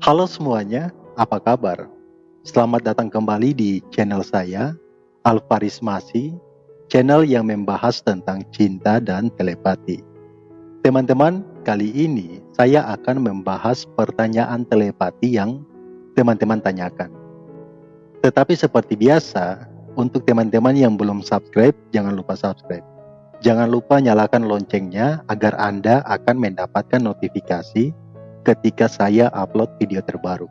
Halo semuanya, apa kabar? Selamat datang kembali di channel saya, Alvaris Masi, channel yang membahas tentang cinta dan telepati. Teman-teman, kali ini saya akan membahas pertanyaan telepati yang teman-teman tanyakan. Tetapi seperti biasa, untuk teman-teman yang belum subscribe, jangan lupa subscribe. Jangan lupa nyalakan loncengnya agar Anda akan mendapatkan notifikasi ketika saya upload video terbaru.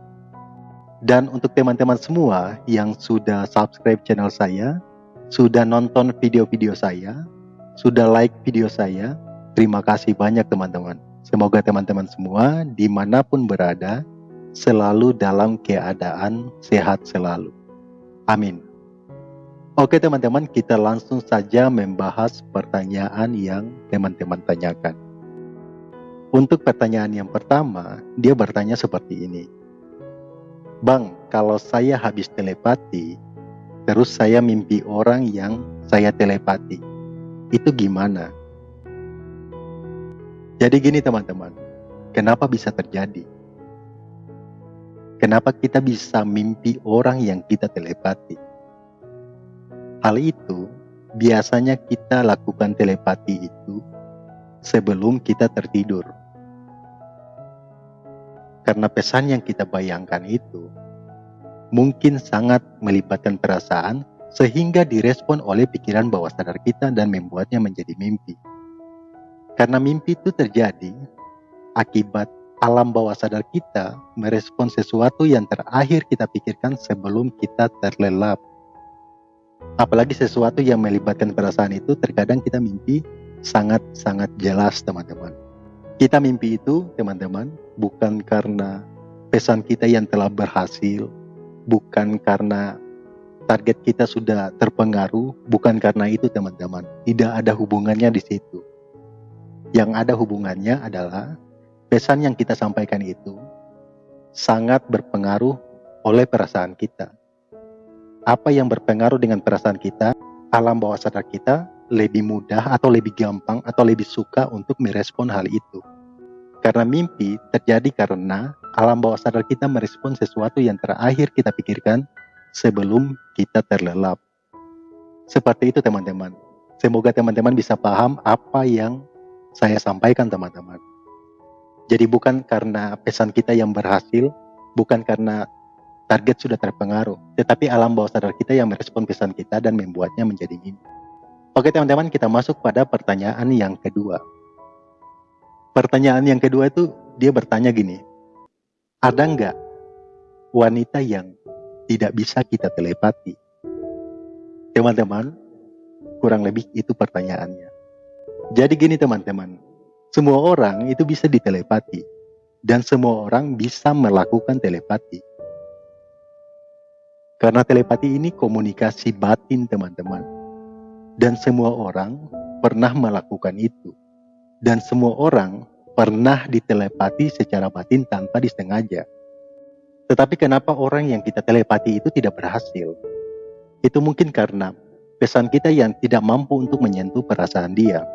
Dan untuk teman-teman semua yang sudah subscribe channel saya, sudah nonton video-video saya, sudah like video saya, terima kasih banyak teman-teman. Semoga teman-teman semua di mana pun berada, selalu dalam keadaan sehat selalu. Amin. Oke teman-teman, kita langsung saja membahas pertanyaan yang teman-teman tanyakan. Untuk pertanyaan yang pertama, dia bertanya seperti ini. Bang, kalau saya habis telepati, terus saya mimpi orang yang saya telepati, itu gimana? Jadi gini teman-teman, kenapa bisa terjadi? Kenapa kita bisa mimpi orang yang kita telepati? Hal itu biasanya kita lakukan telepati itu sebelum kita tertidur. Karena pesan yang kita bayangkan itu mungkin sangat melibatkan perasaan sehingga direspon oleh pikiran bawah sadar kita dan membuatnya menjadi mimpi. Karena mimpi itu terjadi akibat alam bawah sadar kita merespon sesuatu yang terakhir kita pikirkan sebelum kita terlelap apalagi sesuatu yang melibatkan perasaan itu terkadang kita mimpi sangat-sangat jelas teman-teman. Kita mimpi itu teman-teman bukan karena pesan kita yang telah berhasil bukan karena target kita sudah terpengaruh bukan karena itu teman-teman. Tidak ada hubungannya di situ. Yang ada hubungannya adalah pesan yang kita sampaikan itu sangat berpengaruh oleh perasaan kita. Apa yang berpengaruh dengan perasaan kita, alam bawah sadar kita lebih mudah atau lebih gampang atau lebih suka untuk merespon hal itu. Karena mimpi terjadi karena alam bawah sadar kita merespon sesuatu yang terakhir kita pikirkan sebelum kita terlelap. Seperti itu teman-teman. Semoga teman-teman bisa paham apa yang saya sampaikan teman-teman. Jadi bukan karena pesan kita yang berhasil, bukan karena target sudah terpengaruh, tetapi alam bawah sadar kita yang merespon pesan kita dan membuatnya menjadi mimpi. Oke teman-teman, kita masuk pada pertanyaan yang kedua. Pertanyaan yang kedua itu dia bertanya gini, ada nggak wanita yang tidak bisa kita telepati? Teman-teman, kurang lebih itu pertanyaannya. Jadi gini teman-teman, semua orang itu bisa ditelepati dan semua orang bisa melakukan telepati. Karena telepati ini komunikasi batin teman-teman. Dan semua orang pernah melakukan itu. Dan semua orang pernah ditelepati secara batin tanpa disengaja. Tetapi kenapa orang yang kita telepati itu tidak berhasil? Itu mungkin karena pesan kita yang tidak mampu untuk menyentuh perasaan dia.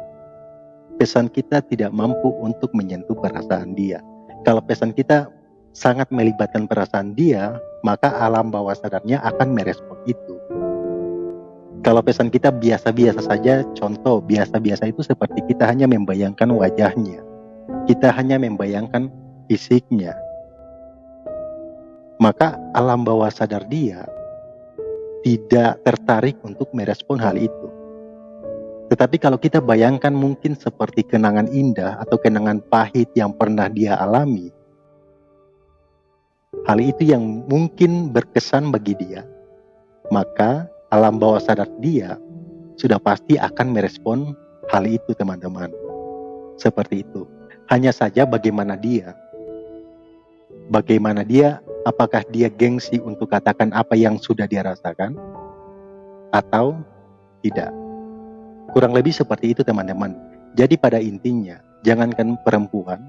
Pesan kita tidak mampu untuk menyentuh perasaan dia. Kalau pesan kita sangat melibatkan perasaan dia, maka alam bawah sadarnya akan merespon itu. Kalau pesan kita biasa-biasa saja, contoh biasa-biasa itu seperti kita hanya membayangkan wajahnya. Kita hanya membayangkan fisiknya. Maka alam bawah sadar dia tidak tertarik untuk merespon hal itu. Tetapi kalau kita bayangkan mungkin seperti kenangan indah atau kenangan pahit yang pernah dia alami, hal itu yang mungkin berkesan bagi dia, maka alam bawah sadar dia sudah pasti akan merespon hal itu teman-teman. Seperti itu. Hanya saja bagaimana dia. Bagaimana dia, apakah dia gengsi untuk katakan apa yang sudah dia rasakan? Atau tidak. Kurang lebih seperti itu teman-teman. Jadi pada intinya, jangankan perempuan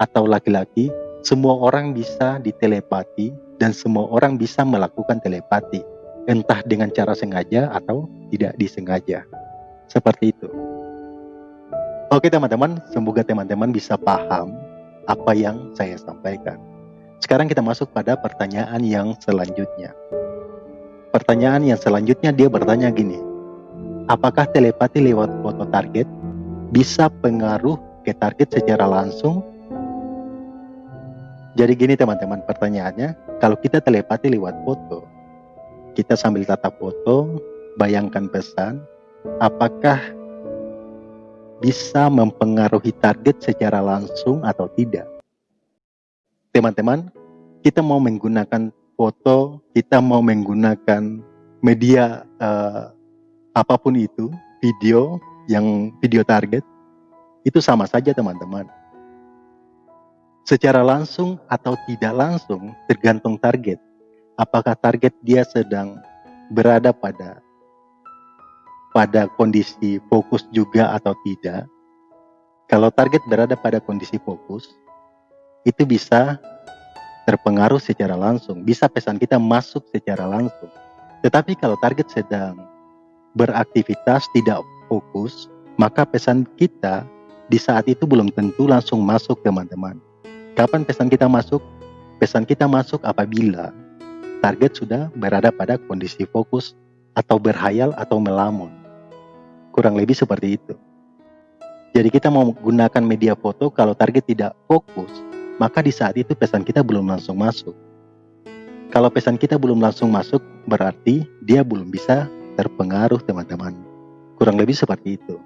atau laki-laki semua orang bisa ditelepati dan semua orang bisa melakukan telepati, entah dengan cara sengaja atau tidak disengaja. Seperti itu. Oke teman-teman, semoga teman-teman bisa paham apa yang saya sampaikan. Sekarang kita masuk pada pertanyaan yang selanjutnya. Pertanyaan yang selanjutnya dia bertanya gini, apakah telepati lewat foto target bisa pengaruh ke target secara langsung? Jadi gini teman-teman pertanyaannya, kalau kita telepati lewat foto, kita sambil tatap foto, bayangkan pesan, apakah bisa mempengaruhi target secara langsung atau tidak? teman-teman, kita mau menggunakan foto, kita mau menggunakan media uh, apa pun itu, video yang video target, itu sama saja teman-teman. Secara langsung atau tidak langsung tergantung target. Apakah target dia sedang berada pada pada kondisi fokus juga atau tidak. Kalau target berada pada kondisi fokus, itu bisa terpengaruh secara langsung, bisa pesan kita masuk secara langsung. Tetapi kalau target sedang beraktivitas tidak fokus, maka pesan kita di saat itu belum tentu langsung masuk teman-teman. Kapan pesan kita masuk? Pesan kita masuk apabila target sudah berada pada kondisi fokus atau berhayal atau melamun. Kurang lebih seperti itu. Jadi kita mau menggunakan media foto kalau target tidak fokus, maka di saat itu pesan kita belum langsung masuk. Kalau pesan kita belum langsung masuk, berarti dia belum bisa terpengaruh teman-teman. Kurang lebih seperti itu.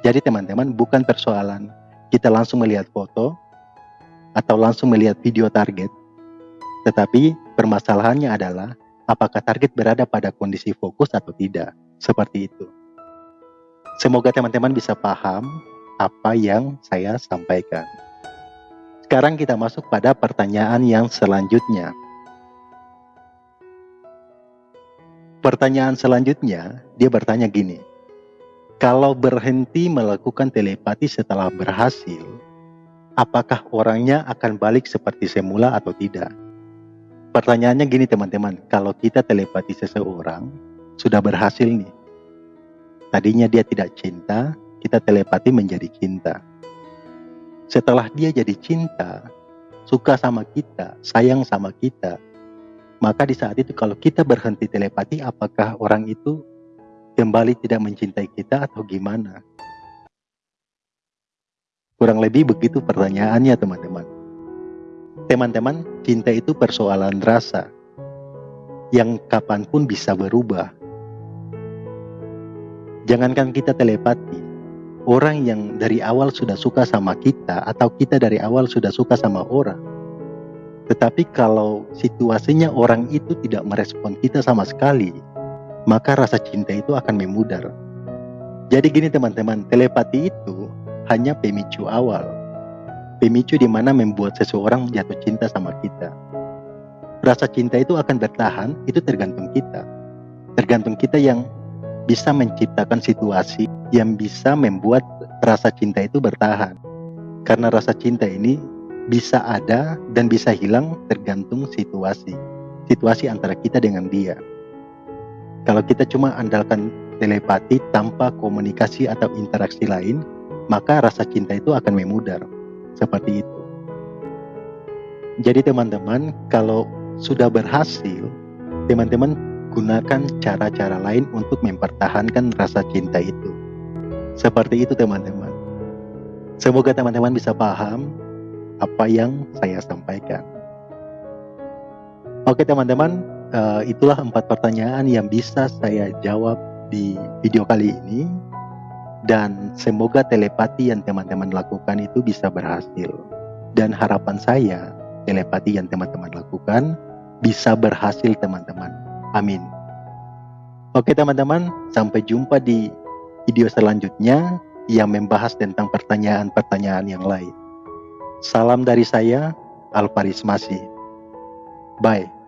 Jadi teman-teman bukan persoalan kita langsung melihat foto atau langsung melihat video target, tetapi permasalahannya adalah apakah target berada pada kondisi fokus atau tidak. Seperti itu. Semoga teman-teman bisa paham apa yang saya sampaikan. Sekarang kita masuk pada pertanyaan yang selanjutnya. Pertanyaan selanjutnya, dia bertanya gini. Kalau berhenti melakukan telepati setelah berhasil, apakah orangnya akan balik seperti semula atau tidak? Pertanyaannya gini teman-teman, kalau kita telepati seseorang, sudah berhasil nih. Tadinya dia tidak cinta, kita telepati menjadi cinta setelah dia jadi cinta, suka sama kita, sayang sama kita, maka di saat itu kalau kita berhenti telepati, apakah orang itu kembali tidak mencintai kita atau gimana? Kurang lebih begitu pertanyaannya teman-teman. Teman-teman, cinta itu persoalan rasa yang kapan pun bisa berubah. Jangankan kita telepati, orang yang dari awal sudah suka sama kita atau kita dari awal sudah suka sama orang. Tetapi kalau situasinya orang itu tidak merespon kita sama sekali, maka rasa cinta itu akan memudar. Jadi gini teman-teman, telepati itu hanya pemicu awal. Pemicu di mana membuat seseorang jatuh cinta sama kita. Rasa cinta itu akan bertahan, itu tergantung kita. Tergantung kita yang bisa menciptakan situasi yang bisa membuat rasa cinta itu bertahan. Karena rasa cinta ini bisa ada dan bisa hilang tergantung situasi. Situasi antara kita dengan dia. Kalau kita cuma andalkan telepati tanpa komunikasi atau interaksi lain, maka rasa cinta itu akan memudar. Seperti itu. Jadi teman-teman, kalau sudah berhasil, teman-teman gunakan cara-cara lain untuk mempertahankan rasa cinta itu. Seperti itu teman-teman. Semoga teman-teman bisa paham apa yang saya sampaikan. Oke teman-teman, uh, itulah empat pertanyaan yang bisa saya jawab di video kali ini. Dan semoga telepati yang teman-teman lakukan itu bisa berhasil. Dan harapan saya, telepati yang teman-teman lakukan bisa berhasil teman-teman Amin. Oke teman-teman, sampai jumpa di video selanjutnya yang membahas tentang pertanyaan-pertanyaan yang lain. Salam dari saya, Alparis Masih. Bye.